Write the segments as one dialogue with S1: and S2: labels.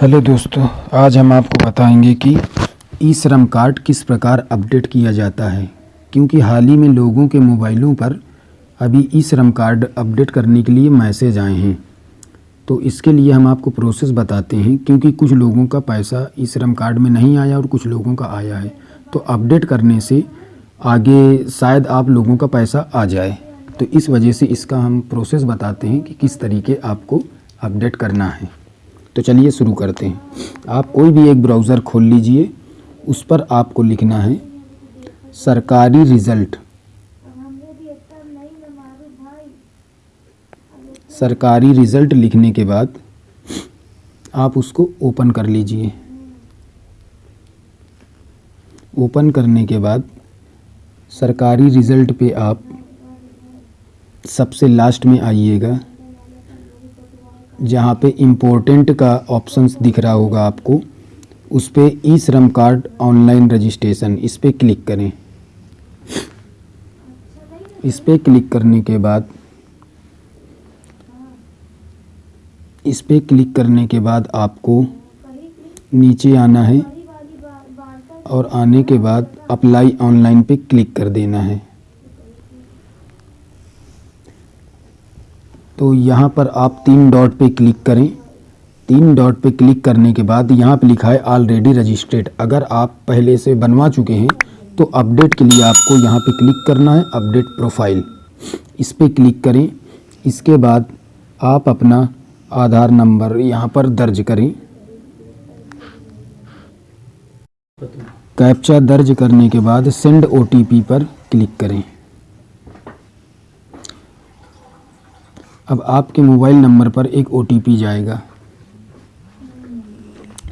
S1: Hello दोस्तों, आज हम आपको बताएँगे कि ई श्रम कार्ड किस प्रकार अपडेट किया जाता है, क्योंकि हाल ही में लोगों के मोबाइलों पर अभी ई श्रम कार्ड अपडेट करने के लिए मैसेज आए हैं। तो इसके लिए हम आपको प्रोसेस बताते हैं, क्योंकि कुछ लोगों का पैसा ई श्रम कार्ड में नहीं आया और कुछ लोगों का आया है। तो अपडेट करने से आगे शायद आप लोगों का पैसा आ जाए। तो इस वजह से इसका हम प्रोसेस बताते हैं कि किस तरीके आपको अपडेट करना है। तो चलिए शुरू करते हैं। आप कोई भी एक ब्राउज़र खोल लीजिए, उस पर आपको लिखना है, सरकारी रिज़ल्ट। सरकारी रिज़ल्ट लिखने के बाद आप उसको ओपन कर लीजिए। ओपन करने के बाद सरकारी रिज़ल्ट पे आप सबसे लास्ट में आइएगा। जहाँ पे इम्पोर्टेंट का ऑप्शंस दिख रहा होगा आपको, उस पर ई श्रम कार्ड ऑनलाइन रजिस्ट्रेशन इस पर क्लिक करें। इस पर क्लिक करने के बाद, इस पर क्लिक करने के बाद आपको नीचे आना है और आने के बाद अप्लाई ऑनलाइन पे क्लिक कर देना है। तो यहाँ पर आप तीन डॉट पे क्लिक करें। तीन डॉट पे क्लिक करने के बाद यहाँ पे लिखा है ऑलरेडी रजिस्ट्रेड अगर आप पहले से बनवा चुके हैं तो अपडेट के लिए आपको यहाँ पे क्लिक करना है अपडेट प्रोफ़ाइल इस पर क्लिक करें। इसके बाद आप अपना आधार नंबर यहाँ पर दर्ज करें। कैप्चा दर्ज करने के बाद सेंड ओटीपी पर क्लिक करें। अब आपके मोबाइल नंबर पर एक ओटीपी जाएगा।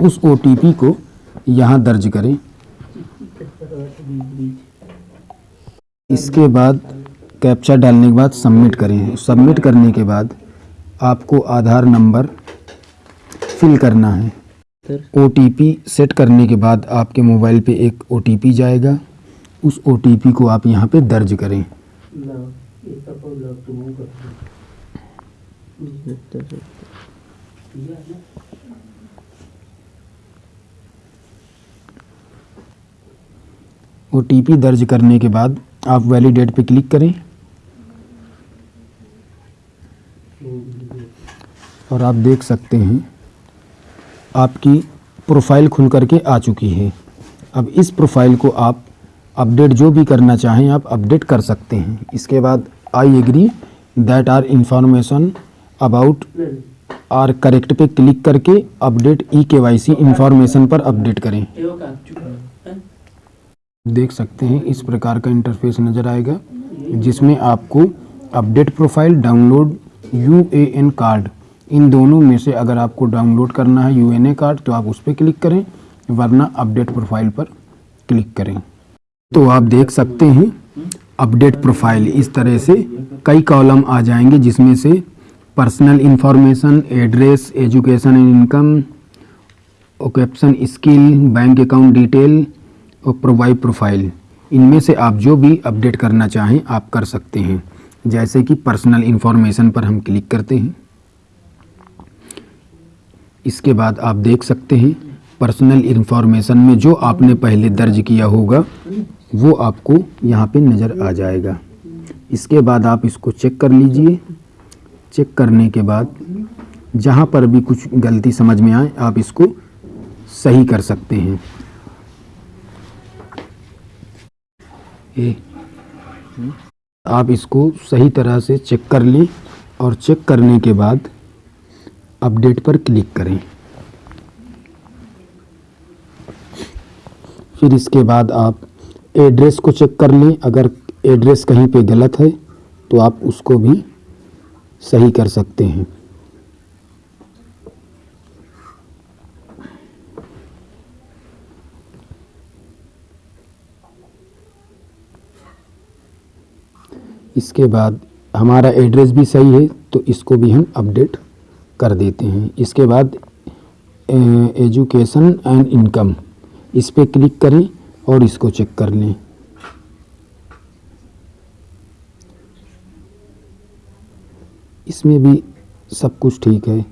S1: उस ओटीपी को यहाँ दर्ज करें। इसके बाद कैप्चा डालने के बाद सबमिट करें। सबमिट करने के बाद आपको आधार नंबर फिल करना है। ओटीपी सेट करने के बाद आपके मोबाइल पे एक ओटीपी जाएगा। उस ओटीपी को आप यहाँ पे दर्ज करें। ओ दर्ज करने के बाद आप वैलिडेट पे क्लिक करें। और आप देख सकते हैं, आपकी प्रोफ़ाइल खुल करके आ चुकी है। अब इस प्रोफ़ाइल को आप अपडेट जो भी करना चाहें, आप अपडेट कर सकते हैं। इसके बाद I agree that are information about are correct पे क्लिक करके update e K Y C information पर अपडेट करें। देख सकते हैं, इस प्रकार का इंटरफेस नज़र आएगा, जिसमें आपको update profile download U A N card इन दोनों में से अगर आपको डाउनलोड करना है यू एन ए कार्ड तो आप उस पर क्लिक करें, वरना अपडेट प्रोफ़ाइल पर क्लिक करें। तो आप देख सकते हैं अपडेट प्रोफ़ाइल इस तरह से कई कॉलम आ जाएँगे, जिसमें से personal information address education and income occupation skill bank account detail और प्रोवाइड प्रोफ़ाइल इनमें से आप जो भी अपडेट करना चाहें, आप कर सकते हैं। जैसे कि पर्सनल इन्फॉर्मेशन पर हम क्लिक करते हैं। इसके बाद आप देख सकते हैं पर्सनल इन्फॉर्मेशन में जो आपने पहले दर्ज किया होगा, वो आपको यहाँ पे नज़र आ जाएगा। इसके बाद आप इसको चेक कर लीजिए। चेक करने के बाद जहाँ पर भी कुछ गलती समझ में आए, आप इसको सही कर सकते हैं। ए, आप इसको सही तरह से चेक कर लें और चेक करने के बाद अपडेट पर क्लिक करें। फिर इसके बाद आप एड्रेस को चेक कर लें। अगर एड्रेस कहीं पे गलत है तो आप उसको भी सही कर सकते हैं। इसके बाद हमारा एड्रेस भी सही है तो इसको भी हम अपडेट कर देते हैं। इसके बाद एजुकेशन एंड इनकम। इस पर क्लिक करें और इसको चेक कर लें। इसमें भी सब कुछ ठीक है।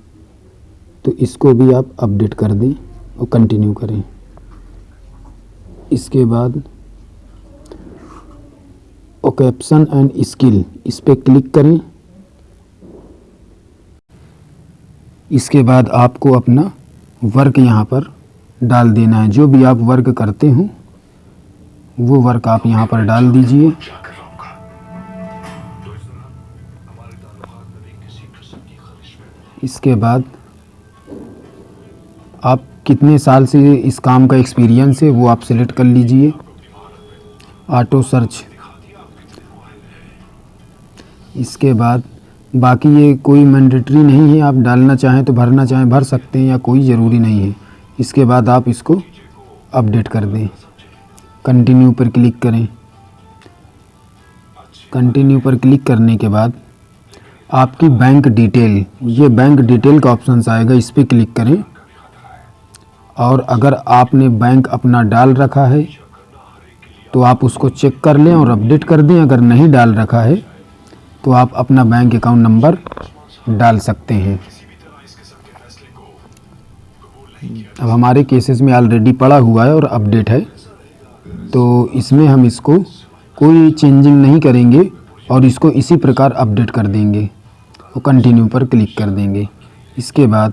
S1: तो इसको भी आप अपडेट कर दें और कंटिन्यू करें। इसके बाद ओकेप्सन एंड स्किल इस पर क्लिक करें। इसके बाद आपको अपना वर्क यहाँ पर डाल देना है। जो भी आप वर्क करते हो, वो वर्क आप यहाँ पर डाल दीजिए। इसके बाद आप कितने साल से इस काम का एक्सपीरियंस है, वो आप सिलेक्ट कर लीजिए। ऑटो सर्च इसके बाद बाकी ये कोई मैंडेटरी नहीं है, आप डालना चाहें तो भरना चाहें, भर सकते हैं या कोई ज़रूरी नहीं है। इसके बाद आप इसको अपडेट कर दें। कंटिन्यू पर क्लिक करें। कंटिन्यू पर क्लिक करने के बाद आपकी बैंक डिटेल ये बैंक डिटेल का ऑप्शन आएगा, इस पर क्लिक करें। और अगर आपने बैंक अपना डाल रखा है तो आप उसको चेक कर लें और अपडेट कर दें। अगर नहीं डाल रखा है तो आप अपना बैंक अकाउंट नंबर डाल सकते हैं। अब हमारे केसेस में ऑलरेडी पड़ा हुआ है और अपडेट है। तो इसमें हम इसको कोई चेंजिंग नहीं करेंगे और इसको इसी प्रकार अपडेट कर देंगे। और कंटिन्यू पर क्लिक कर देंगे। इसके बाद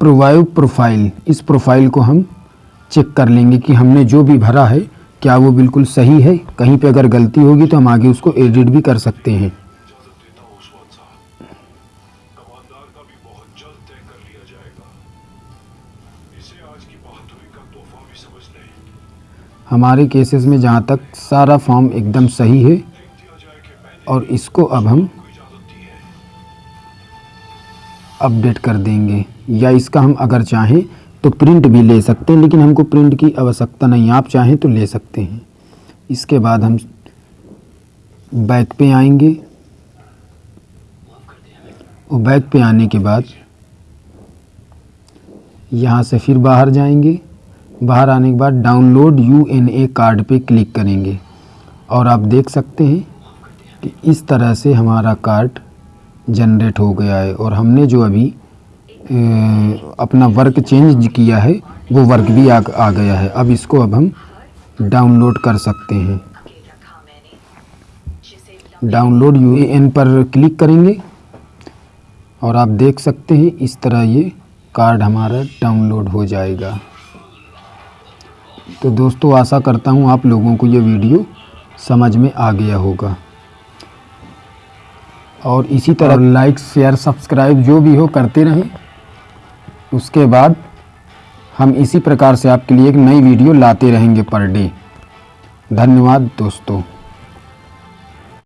S1: प्रोवाइव प्रोफ़ाइल इस प्रोफ़ाइल को हम चेक कर लेंगे कि हमने जो भी भरा है, क्या वो बिल्कुल सही है? कहीं पे अगर गलती होगी तो हम आगे उसको एडिट भी कर सकते हैं। हमारे केसेस में जहाँ तक सारा फॉर्म एकदम सही है और इसको अब हम अपडेट कर देंगे। या इसका हम अगर चाहें तो प्रिंट भी ले सकते हैं, लेकिन हमको प्रिंट की आवश्यकता नहीं। आप चाहें तो ले सकते हैं। इसके बाद हम बैक पे आएँगे। और बैक पे आने के बाद यहाँ से फिर बाहर जाएँगे। बाहर आने के बाद download U N A card पे क्लिक करेंगे। और आप देख सकते हैं कि इस तरह से हमारा कार्ड जनरेट हो गया है और हमने जो अभी अपना वर्क चेंज किया है वो वर्क भी आ, आ गया है। अब इसको अब हम डाउनलोड कर सकते हैं। डाउनलोड यू पर क्लिक करेंगे और आप देख सकते हैं इस तरह ये कार्ड हमारा डाउनलोड हो जाएगा। तो दोस्तों आशा करता हूँ आप लोगों को ये वीडियो समझ में आ गया होगा। और इसी तरह लाइक शेयर सब्सक्राइब जो भी हो करते रहें। उसके बाद हम इसी प्रकार से आपके लिए एक नई वीडियो लाते रहेंगे पर डे। धन्यवाद दोस्तों।